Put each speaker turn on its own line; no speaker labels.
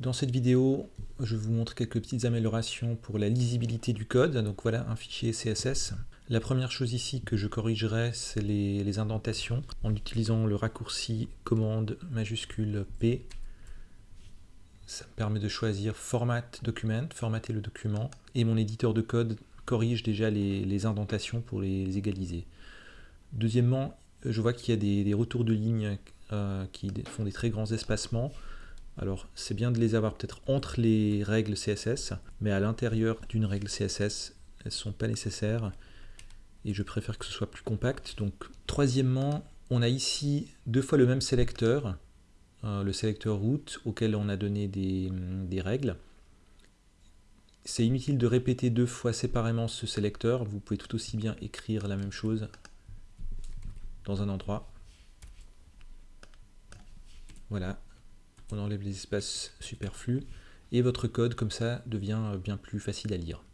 Dans cette vidéo, je vous montre quelques petites améliorations pour la lisibilité du code. Donc voilà un fichier CSS. La première chose ici que je corrigerai, c'est les, indentations en utilisant le raccourci commande majuscule P. Ça me permet de choisir Format Document, formater le document, et mon éditeur de code corrige déjà les, indentations pour les égaliser. Deuxièmement, je vois qu'il y a des, retours de ligne euh, qui font des très grands espacements. Alors c'est bien de les avoir peut-être entre les règles CSS, mais à l'intérieur d'une règle CSS, elles ne sont pas nécessaires et je préfère que ce soit plus compact. Donc troisièmement, on a ici deux fois le même sélecteur, euh, le sélecteur route auquel on a donné des, des règles. C'est inutile de répéter deux fois séparément ce sélecteur, vous pouvez tout aussi bien écrire la même chose dans un endroit. Voilà, on enlève les espaces superflus, et votre code comme ça devient bien plus facile à lire.